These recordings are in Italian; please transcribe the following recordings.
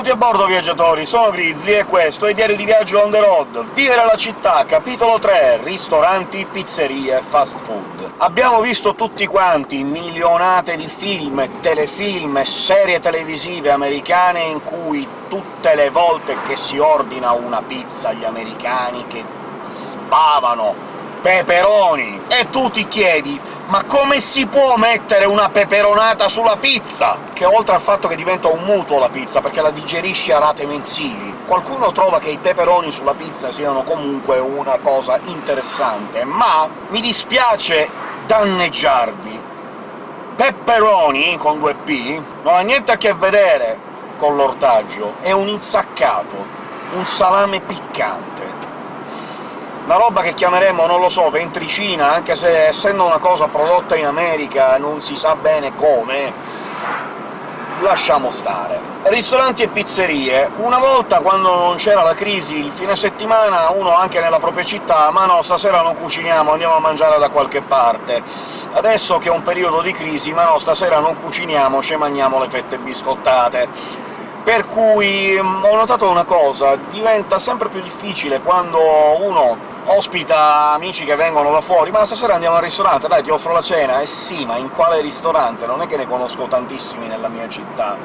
Benvenuti a bordo, viaggiatori! Sono Grizzly e questo è Diario di Viaggio on the road. Vivere la città, capitolo 3 ristoranti, pizzerie, fast food. Abbiamo visto tutti quanti milionate di film, telefilm serie televisive americane in cui tutte le volte che si ordina una pizza gli americani che sbavano peperoni, e tu ti chiedi ma come si può mettere una peperonata sulla pizza? Che oltre al fatto che diventa un mutuo la pizza, perché la digerisci a rate mensili, qualcuno trova che i peperoni sulla pizza siano comunque una cosa interessante, ma mi dispiace danneggiarvi. Pepperoni, con due P, non ha niente a che vedere con l'ortaggio, è un insaccato, un salame piccante una roba che chiameremo, non lo so, ventricina, anche se essendo una cosa prodotta in America non si sa bene come, lasciamo stare. Ristoranti e pizzerie. Una volta, quando non c'era la crisi, il fine settimana, uno anche nella propria città «ma no, stasera non cuciniamo, andiamo a mangiare da qualche parte». Adesso che è un periodo di crisi «ma no, stasera non cuciniamo, ci mangiamo le fette biscottate». Per cui mm, ho notato una cosa, diventa sempre più difficile quando uno ospita amici che vengono da fuori, ma stasera andiamo al ristorante, dai, ti offro la cena? Eh sì, ma in quale ristorante? Non è che ne conosco tantissimi nella mia città,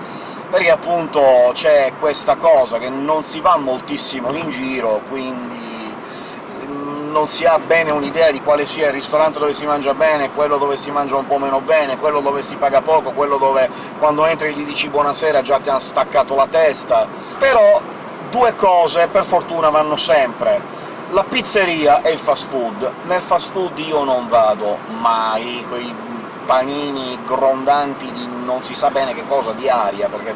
perché appunto c'è questa cosa che non si va moltissimo in giro, quindi non si ha bene un'idea di quale sia il ristorante dove si mangia bene, quello dove si mangia un po' meno bene, quello dove si paga poco, quello dove quando entri gli dici buonasera già ti hanno staccato la testa... Però due cose, per fortuna, vanno sempre la pizzeria e il fast food. Nel fast food io non vado mai, quei panini grondanti di non si sa bene che cosa, di aria, perché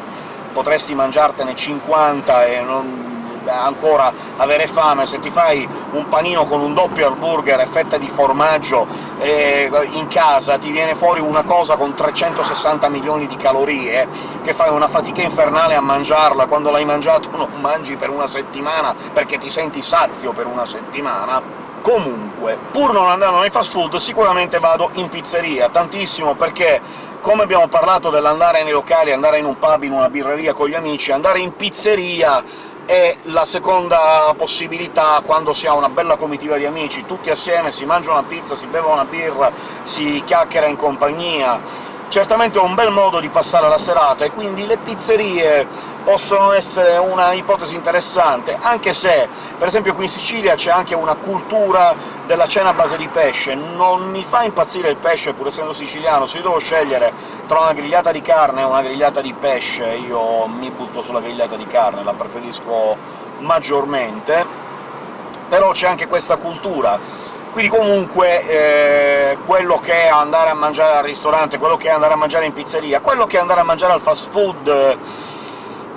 potresti mangiartene 50 e non ancora avere fame, se ti fai un panino con un doppio hamburger e fetta di formaggio eh, in casa ti viene fuori una cosa con 360 milioni di calorie, che fai una fatica infernale a mangiarla, quando l'hai mangiato non mangi per una settimana perché ti senti sazio per una settimana. Comunque, pur non andando nei fast food, sicuramente vado in pizzeria, tantissimo, perché come abbiamo parlato dell'andare nei locali, andare in un pub, in una birreria con gli amici, andare in pizzeria è la seconda possibilità quando si ha una bella comitiva di amici, tutti assieme, si mangia una pizza, si beve una birra, si chiacchiera in compagnia, certamente è un bel modo di passare la serata, e quindi le pizzerie possono essere una ipotesi interessante, anche se, per esempio qui in Sicilia c'è anche una cultura della cena a base di pesce. Non mi fa impazzire il pesce, pur essendo siciliano, se io devo scegliere tra una grigliata di carne e una grigliata di pesce, io mi butto sulla grigliata di carne, la preferisco maggiormente, però c'è anche questa cultura. Quindi comunque eh, quello che è andare a mangiare al ristorante, quello che è andare a mangiare in pizzeria, quello che è andare a mangiare al fast food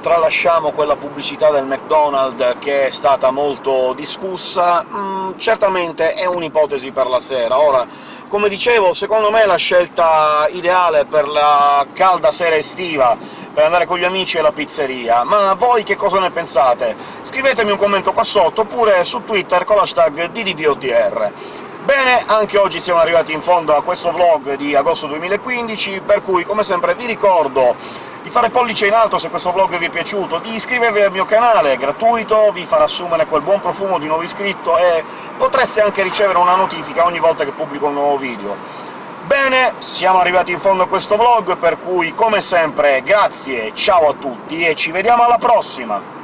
tralasciamo quella pubblicità del McDonald's che è stata molto discussa, mm, certamente è un'ipotesi per la sera. Ora, come dicevo, secondo me la scelta ideale per la calda sera estiva per andare con gli amici alla pizzeria, ma voi che cosa ne pensate? Scrivetemi un commento qua sotto, oppure su Twitter con l'hashtag DDVOTR. Bene, anche oggi siamo arrivati in fondo a questo vlog di agosto 2015, per cui, come sempre, vi ricordo di fare pollice in alto se questo vlog vi è piaciuto, di iscrivervi al mio canale, è gratuito, vi farà assumere quel buon profumo di nuovo iscritto e potreste anche ricevere una notifica ogni volta che pubblico un nuovo video. Bene, siamo arrivati in fondo a questo vlog, per cui, come sempre, grazie, ciao a tutti e ci vediamo alla prossima!